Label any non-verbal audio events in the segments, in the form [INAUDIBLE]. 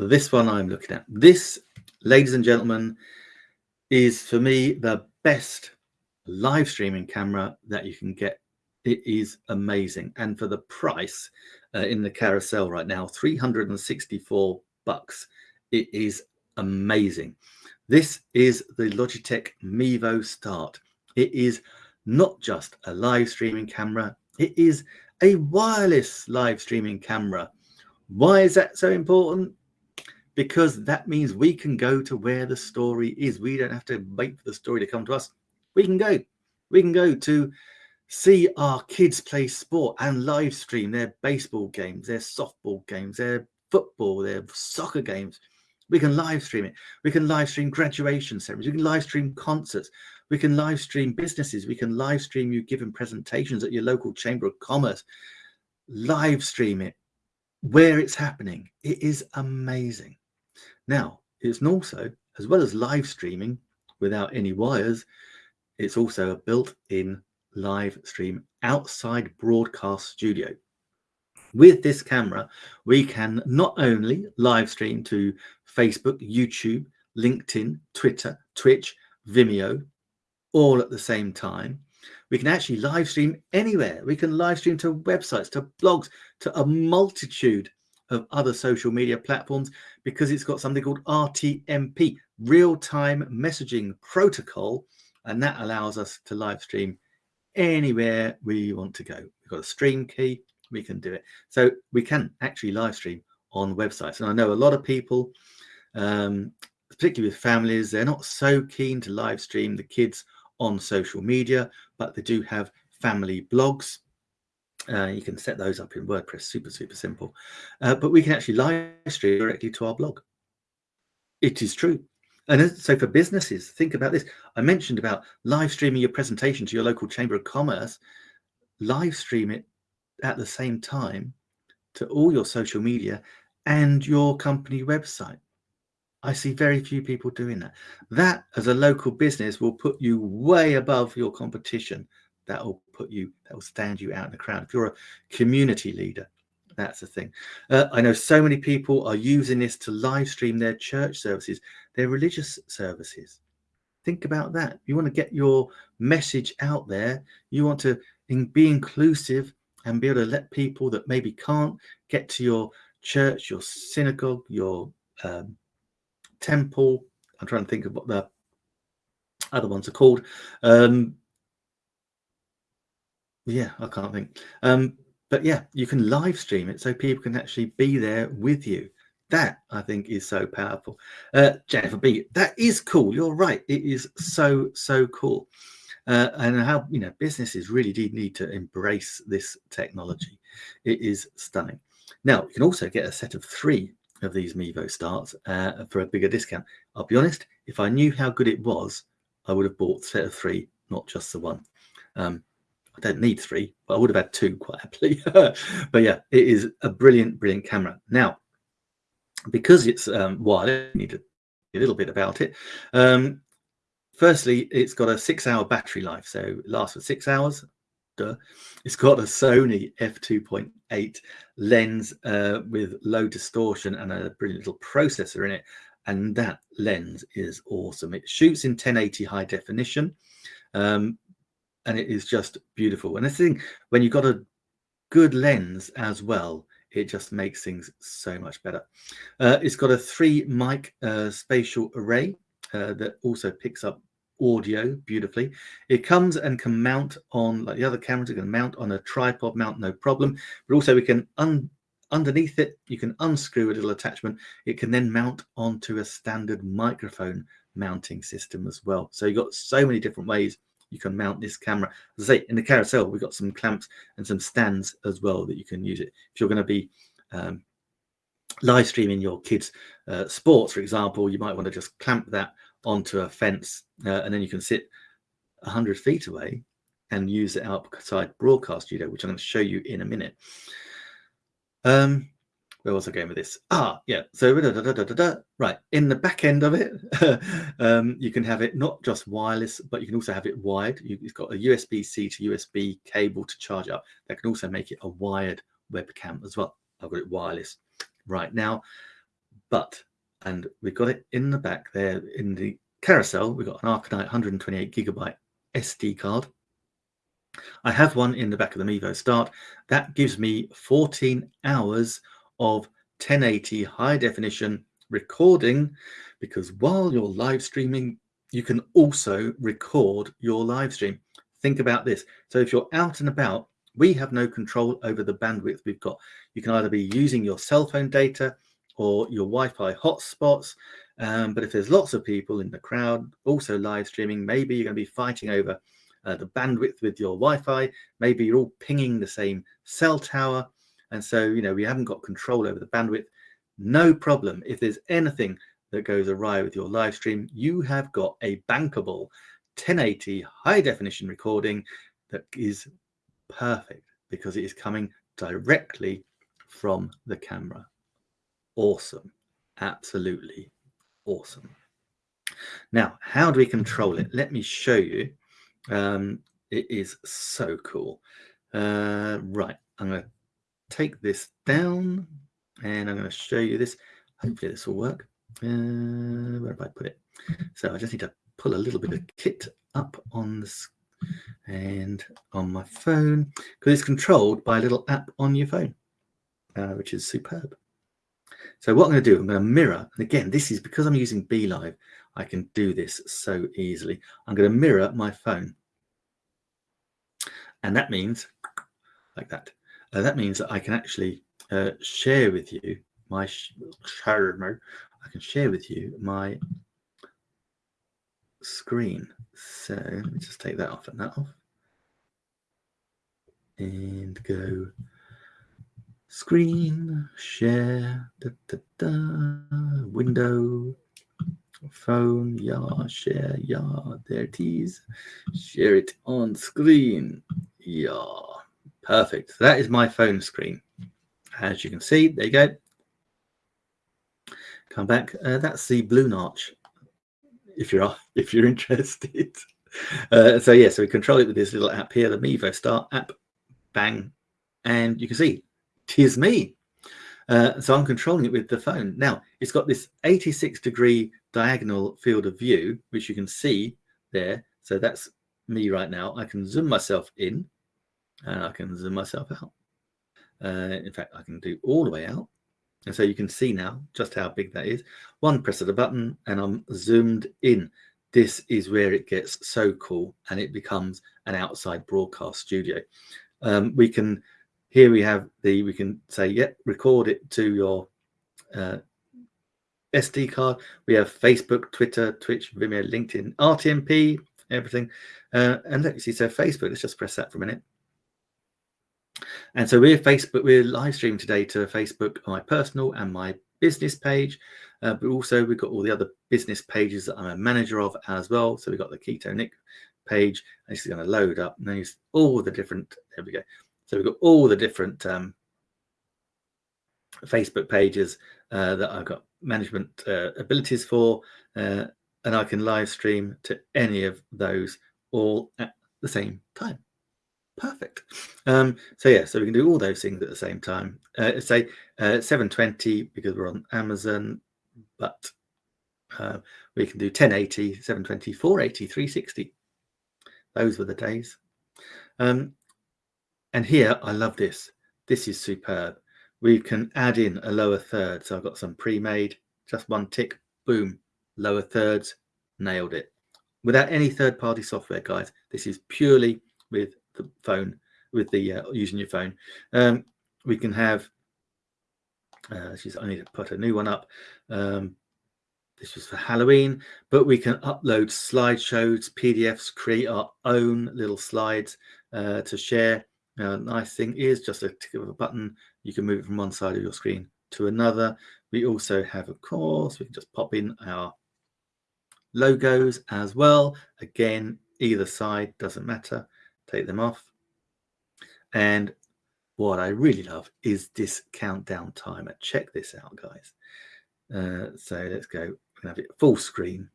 this one I'm looking at. This, ladies and gentlemen, is for me the best live streaming camera that you can get. It is amazing. And for the price uh, in the carousel right now, 364 bucks, it is amazing. This is the Logitech Mevo Start. It is not just a live streaming camera, it is a wireless live streaming camera. Why is that so important? Because that means we can go to where the story is. We don't have to wait for the story to come to us. We can go. We can go to see our kids play sport and live stream their baseball games, their softball games, their football, their soccer games. We can live stream it. We can live stream graduation ceremonies. We can live stream concerts. We can live stream businesses. We can live stream you giving presentations at your local chamber of commerce. Live stream it where it's happening. It is amazing. Now, it's also, as well as live streaming without any wires, it's also a built-in live stream outside broadcast studio. With this camera, we can not only live stream to Facebook, YouTube, LinkedIn, Twitter, Twitch, Vimeo, all at the same time. We can actually live stream anywhere. We can live stream to websites, to blogs, to a multitude of other social media platforms because it's got something called RTMP, real-time messaging protocol, and that allows us to live stream anywhere we want to go. We've got a stream key, we can do it. So we can actually live stream on websites. And I know a lot of people, um, particularly with families, they're not so keen to live stream the kids on social media, but they do have family blogs. Uh, you can set those up in WordPress, super, super simple. Uh, but we can actually live stream directly to our blog. It is true. And so for businesses, think about this. I mentioned about live streaming your presentation to your local chamber of commerce. Live stream it at the same time to all your social media and your company website. I see very few people doing that. That as a local business will put you way above your competition. That will put you, that will stand you out in the crowd. If you're a community leader, that's the thing. Uh, I know so many people are using this to live stream their church services, their religious services. Think about that. You want to get your message out there. You want to be inclusive and be able to let people that maybe can't get to your church, your synagogue, your um, temple. I'm trying to think of what the other ones are called. Um, yeah, I can't think. Um, but yeah, you can live stream it so people can actually be there with you. That I think is so powerful. Uh, Jennifer B, that is cool. You're right. It is so, so cool. Uh, and how, you know, businesses really do need to embrace this technology. It is stunning. Now, you can also get a set of three of these Mevo starts uh, for a bigger discount. I'll be honest, if I knew how good it was, I would have bought set of three, not just the one. Um, I don't need three, but I would have had two quite happily. [LAUGHS] but yeah, it is a brilliant, brilliant camera. Now, because it's um, wireless, I need to a little bit about it. Um, firstly, it's got a six hour battery life, so it lasts for six hours. Duh. It's got a Sony f2.8 lens uh, with low distortion and a brilliant little processor in it. And that lens is awesome. It shoots in 1080 high definition. Um, and it is just beautiful. And the thing, when you've got a good lens as well, it just makes things so much better. Uh, it's got a three mic uh, spatial array uh, that also picks up audio beautifully. It comes and can mount on, like the other cameras, it can mount on a tripod mount, no problem. But also we can, un underneath it, you can unscrew a little attachment. It can then mount onto a standard microphone mounting system as well. So you've got so many different ways you can mount this camera. As I say, in the carousel, we've got some clamps and some stands as well that you can use it. If you're going to be um, live streaming your kids' uh, sports, for example, you might want to just clamp that onto a fence uh, and then you can sit 100 feet away and use it outside broadcast studio, which I'm going to show you in a minute. Um, where was I going with this? Ah, yeah. So da, da, da, right in the back end of it, [LAUGHS] um, you can have it not just wireless, but you can also have it wired. You, it's got a USB-C to USB cable to charge up. That can also make it a wired webcam as well. I've got it wireless right now. but, and we've got it in the back there in the carousel, we've got an Arcanite 128 gigabyte SD card. I have one in the back of the Mevo Start. That gives me 14 hours of 1080 high definition recording because while you're live streaming, you can also record your live stream. Think about this. So if you're out and about, we have no control over the bandwidth we've got. You can either be using your cell phone data or your Wi-Fi hotspots. Um, but if there's lots of people in the crowd also live streaming, maybe you're going to be fighting over uh, the bandwidth with your Wi-Fi. Maybe you're all pinging the same cell tower. And so, you know, we haven't got control over the bandwidth. No problem. If there's anything that goes awry with your live stream, you have got a bankable 1080 high definition recording that is perfect because it is coming directly from the camera. Awesome. Absolutely awesome. Now, how do we control it? Let me show you. Um, it is so cool. Uh, right, I'm going to take this down and I'm going to show you this. Hopefully this will work. Uh, where have I put it? So I just need to pull a little bit of kit up on this and on my phone because it's controlled by a little app on your phone, uh, which is superb. So what I'm going to do, I'm going to mirror, and again, this is because I'm using BeLive, I can do this so easily. I'm going to mirror my phone. And that means, like that, uh, that means that I can actually uh, share with you my, share, I can share with you my screen. So let me just take that off and that off. And go screen, share, da, da, da, window, phone, yeah, share, yeah, there it is. Share it on screen. Yeah, perfect. That is my phone screen. As you can see, there you go. Come back. Uh, that's the Blue Notch. If you're [LAUGHS] if you're interested. Uh, so yeah, so we control it with this little app here, the Mevo Start app. Bang, and you can see tis me. Uh, so I'm controlling it with the phone. Now, it's got this 86 degree diagonal field of view, which you can see there. So that's me right now. I can zoom myself in and I can zoom myself out. Uh, in fact, I can do all the way out. And so you can see now just how big that is. One press of the button and I'm zoomed in. This is where it gets so cool and it becomes an outside broadcast studio. Um, we can here we have the, we can say, yep, record it to your uh, SD card. We have Facebook, Twitter, Twitch, Vimeo, LinkedIn, RTMP, everything. Uh, and look, you see, so Facebook, let's just press that for a minute. And so we're Facebook, we're live streaming today to Facebook, my personal and my business page. Uh, but also we've got all the other business pages that I'm a manager of as well. So we've got the Keto Nick page, this is going to load up. And then all the different, there we go. So we've got all the different um, Facebook pages uh, that I've got management uh, abilities for, uh, and I can live stream to any of those all at the same time. Perfect. Um, so yeah, so we can do all those things at the same time. Uh, say uh, 720 because we're on Amazon, but uh, we can do 1080, 720, 480, 360. Those were the days. Um, and here, I love this. This is superb. We can add in a lower third. So I've got some pre-made, just one tick, boom, lower thirds, nailed it. Without any third-party software, guys. This is purely with the phone, with the uh, using your phone. Um, we can have, uh, she's, I need to put a new one up. Um, this was for Halloween, but we can upload slideshows, PDFs, create our own little slides uh, to share. Now, nice thing is just a tick of a button. You can move it from one side of your screen to another. We also have, of course, we can just pop in our logos as well. Again, either side doesn't matter. Take them off. And what I really love is this countdown timer. Check this out, guys. Uh, so let's go. To have it full screen.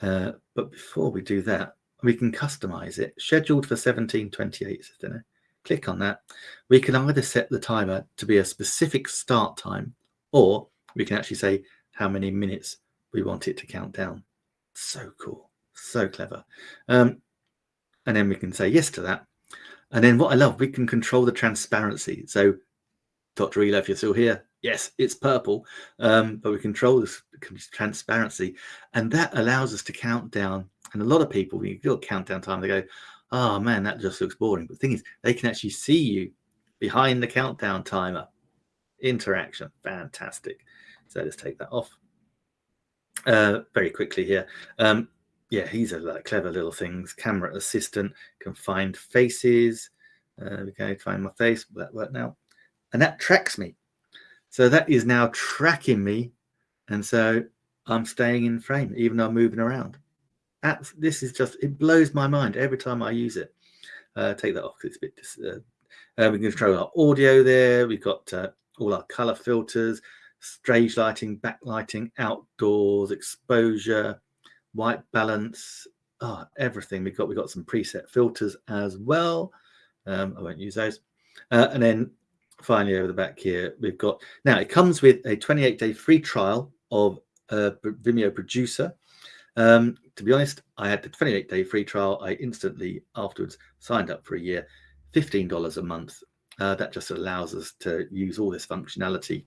Uh, but before we do that, we can customize it. Scheduled for 1728, says Click on that. We can either set the timer to be a specific start time or we can actually say how many minutes we want it to count down. So cool, so clever. Um, and then we can say yes to that. And then what I love, we can control the transparency. So Dr. Elo, if you're still here, yes, it's purple, um, but we control this transparency. And that allows us to count down. And a lot of people, when you do a countdown time, they go, oh man, that just looks boring. But the thing is, they can actually see you behind the countdown timer. Interaction, fantastic. So let's take that off. Uh, very quickly here. Um, yeah, he's a like, clever little things. Camera assistant can find faces. Uh, we find my face. Will that work now? And that tracks me. So that is now tracking me. And so I'm staying in frame, even though I'm moving around. This is just, it blows my mind every time I use it. Uh, take that off because it's a bit, uh, uh, we can control our audio there. We've got uh, all our color filters, stage lighting, backlighting, outdoors, exposure, white balance, oh, everything. We've got, we've got some preset filters as well. Um, I won't use those. Uh, and then finally over the back here, we've got, now it comes with a 28 day free trial of Vimeo Producer. Um, to be honest, I had the 28 day free trial. I instantly afterwards signed up for a year, $15 a month. Uh, that just allows us to use all this functionality.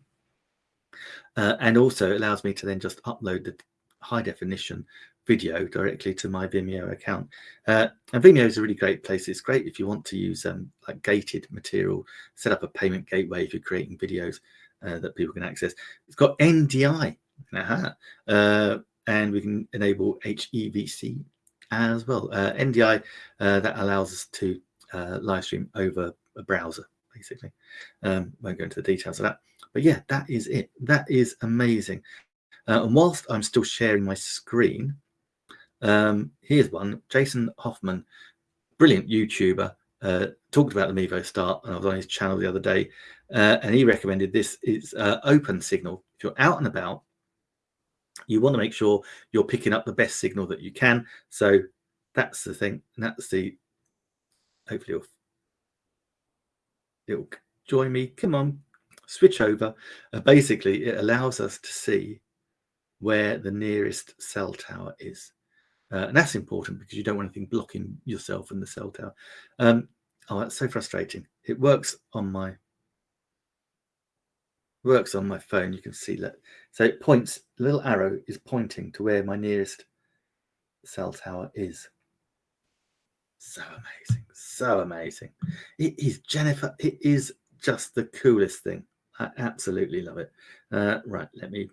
Uh, and also allows me to then just upload the high definition video directly to my Vimeo account. Uh, and Vimeo is a really great place. It's great if you want to use um, like gated material, set up a payment gateway if you're creating videos uh, that people can access. It's got NDI. Uh, and we can enable HEVC as well. Uh, NDI uh, that allows us to uh, live stream over a browser, basically. Um, won't go into the details of that, but yeah, that is it. That is amazing. And whilst I'm still sharing my screen, um, here's one. Jason Hoffman, brilliant YouTuber, uh, talked about the Mevo Start, and I was on his channel the other day, uh, and he recommended this. It's OpenSignal. If you're out and about you want to make sure you're picking up the best signal that you can. So that's the thing. And that's the, hopefully it'll, it'll join me. Come on, switch over. Uh, basically, it allows us to see where the nearest cell tower is. Uh, and that's important because you don't want anything blocking yourself and the cell tower. Um, oh, that's so frustrating. It works on my works on my phone. You can see that. So it points, little arrow is pointing to where my nearest cell tower is. So amazing, so amazing. It is, Jennifer, it is just the coolest thing. I absolutely love it. Uh, right, let me